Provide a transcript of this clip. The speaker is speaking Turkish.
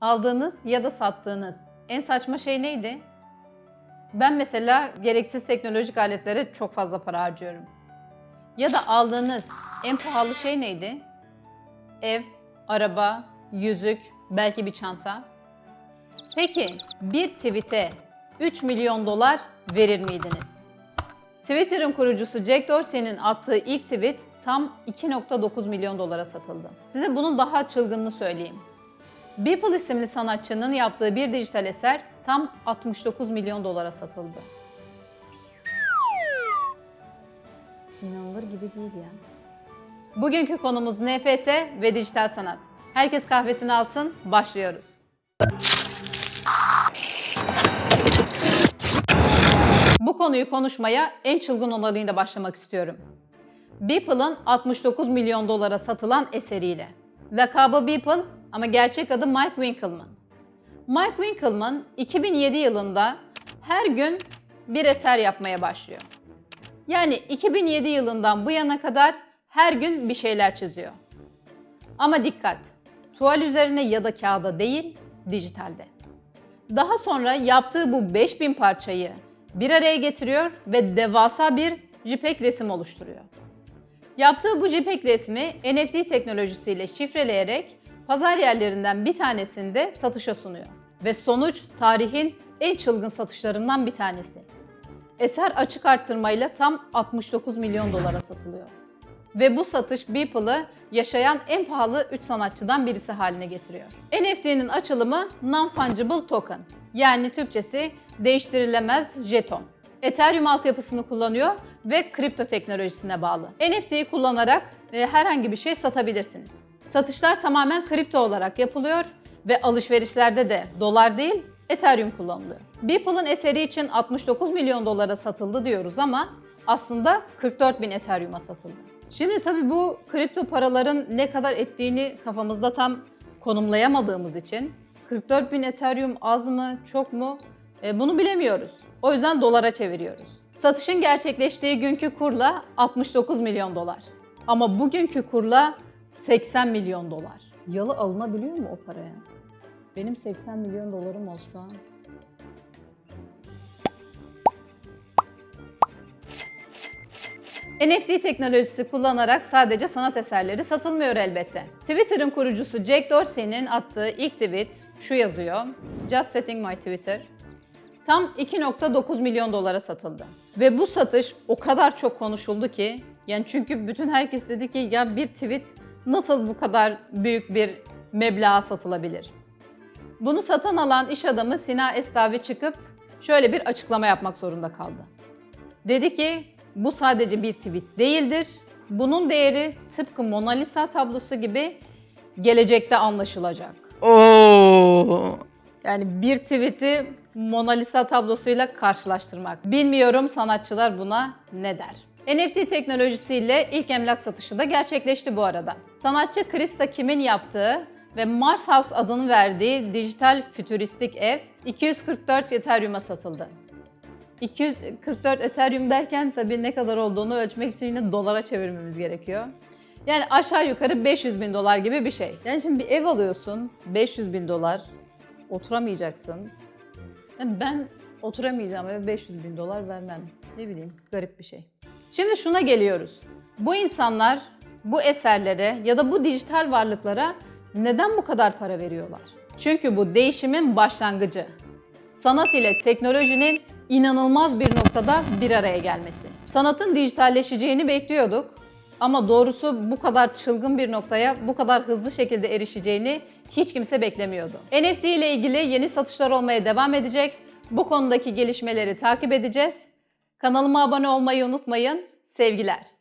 Aldığınız ya da sattığınız en saçma şey neydi? Ben mesela gereksiz teknolojik aletlere çok fazla para harcıyorum. Ya da aldığınız en pahalı şey neydi? Ev, araba, yüzük, belki bir çanta. Peki bir tweet'e 3 milyon dolar verir miydiniz? Twitter'ın kurucusu Jack Dorsey'nin attığı ilk tweet tam 2.9 milyon dolara satıldı. Size bunun daha çılgınını söyleyeyim. Beeple isimli sanatçının yaptığı bir dijital eser tam 69 milyon dolara satıldı. İnanılır gibi değil ya. Bugünkü konumuz NFT ve dijital sanat. Herkes kahvesini alsın, başlıyoruz. Bu konuyu konuşmaya en çılgın olanıyla başlamak istiyorum. Beeple'ın 69 milyon dolara satılan eseriyle. Lakabı Beeple ama gerçek adı Mike Winkelmann. Mike Winkelmann 2007 yılında her gün bir eser yapmaya başlıyor. Yani 2007 yılından bu yana kadar her gün bir şeyler çiziyor. Ama dikkat, tuval üzerine ya da kağıda değil, dijitalde. Daha sonra yaptığı bu 5000 parçayı bir araya getiriyor ve devasa bir JPEG resim oluşturuyor. Yaptığı bu JPEG resmi NFT teknolojisiyle şifreleyerek pazar yerlerinden bir tanesinde satışa sunuyor. Ve sonuç tarihin en çılgın satışlarından bir tanesi. Eser açık artırmayla tam 69 milyon dolara satılıyor. Ve bu satış Beeple'ı yaşayan en pahalı 3 sanatçıdan birisi haline getiriyor. NFT'nin açılımı Non-Fungible Token yani Türkçesi değiştirilemez jeton. Ethereum altyapısını kullanıyor ve kripto teknolojisine bağlı. NFT'yi kullanarak e, herhangi bir şey satabilirsiniz. Satışlar tamamen kripto olarak yapılıyor ve alışverişlerde de dolar değil Ethereum kullanılıyor. Beeple'ın eseri için 69 milyon dolara satıldı diyoruz ama aslında 44 bin Ethereum'a satıldı. Şimdi tabii bu kripto paraların ne kadar ettiğini kafamızda tam konumlayamadığımız için 44 bin Ethereum az mı çok mu e, bunu bilemiyoruz. O yüzden dolara çeviriyoruz. Satışın gerçekleştiği günkü kurla 69 milyon dolar. Ama bugünkü kurla 80 milyon dolar. Yalı alınabiliyor mu o paraya? Benim 80 milyon dolarım olsa NFT teknolojisi kullanarak sadece sanat eserleri satılmıyor elbette. Twitter'ın kurucusu Jack Dorsey'nin attığı ilk tweet şu yazıyor. Just setting my Twitter. Tam 2.9 milyon dolara satıldı. Ve bu satış o kadar çok konuşuldu ki yani çünkü bütün herkes dedi ki ya bir tweet nasıl bu kadar büyük bir meblağa satılabilir? Bunu satın alan iş adamı Sina Estavi çıkıp şöyle bir açıklama yapmak zorunda kaldı. Dedi ki bu sadece bir tweet değildir. Bunun değeri tıpkı Mona Lisa tablosu gibi gelecekte anlaşılacak. Oo. Yani bir tweet'i Mona Lisa tablosuyla karşılaştırmak. Bilmiyorum sanatçılar buna ne der? NFT teknolojisiyle ilk emlak satışı da gerçekleşti bu arada. Sanatçı Krista Kim'in yaptığı ve Mars House adını verdiği dijital fütüristik ev 244 Ethereum'a satıldı. 244 Ethereum derken tabii ne kadar olduğunu ölçmek için yine dolara çevirmemiz gerekiyor. Yani aşağı yukarı 500 bin dolar gibi bir şey. Yani şimdi bir ev alıyorsun, 500 bin dolar, oturamayacaksın. Yani ben oturamayacağım eve 500 bin dolar vermem. Ne bileyim, garip bir şey. Şimdi şuna geliyoruz. Bu insanlar bu eserlere ya da bu dijital varlıklara neden bu kadar para veriyorlar? Çünkü bu değişimin başlangıcı. Sanat ile teknolojinin inanılmaz bir noktada bir araya gelmesi. Sanatın dijitalleşeceğini bekliyorduk ama doğrusu bu kadar çılgın bir noktaya bu kadar hızlı şekilde erişeceğini hiç kimse beklemiyordu. NFT ile ilgili yeni satışlar olmaya devam edecek. Bu konudaki gelişmeleri takip edeceğiz. Kanalıma abone olmayı unutmayın. Sevgiler.